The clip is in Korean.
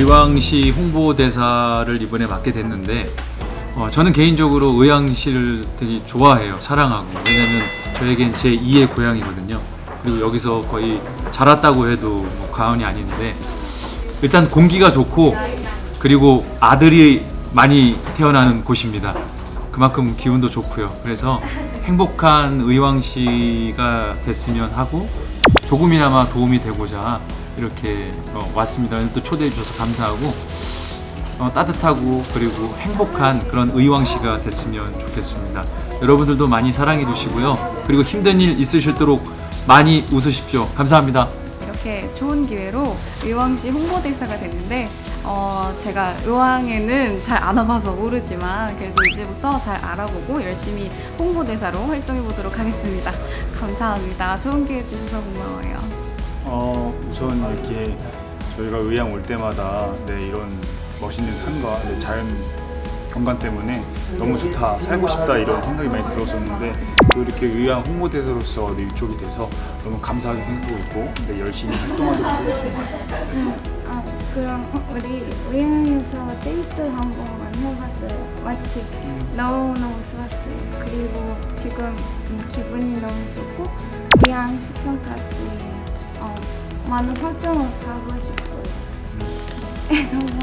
의왕시 홍보대사를 이번에 맡게 됐는데 어, 저는 개인적으로 의왕시를 되게 좋아해요. 사랑하고. 왜냐면 저에겐 제 2의 고향이거든요. 그리고 여기서 거의 자랐다고 해도 뭐 과언이 아닌데 일단 공기가 좋고 그리고 아들이 많이 태어나는 곳입니다. 그만큼 기운도 좋고요. 그래서 행복한 의왕시가 됐으면 하고 조금이나마 도움이 되고자 이렇게 어, 왔습니다 또 초대해 주셔서 감사하고 어, 따뜻하고 그리고 행복한 그런 의왕시가 됐으면 좋겠습니다. 여러분들도 많이 사랑해 주시고요. 그리고 힘든 일 있으실도록 많이 웃으십시오. 감사합니다. 이렇게 좋은 기회로 의왕시 홍보대사가 됐는데 어, 제가 의왕에는 잘 안 와봐서 모르지만 그래도 이제부터 잘 알아보고 열심히 홍보대사로 활동해 보도록 하겠습니다. 감사합니다. 좋은 기회 주셔서 고마워요. 어, 우선 이렇게 저희가 의왕 올 때마다 네, 이런 멋있는 산과 네, 자연 경관 때문에 너무 좋다, 살고 싶다 이런 생각이 많이 들었었는데 또 이렇게 의왕 홍보대사로서 네, 이쪽이 돼서 너무 감사하게 생각하고 있고 네, 열심히 활동하도록 하겠습니다. 아, 그럼 우리 의왕에서 데이트 한 번만 해봤어요. 마치 너무너무 좋았어요. 그리고 지금 좀 기분이 너무 좋고 의왕 시청까지 어, 많은 활동을 가고 싶어요. 감사합니다.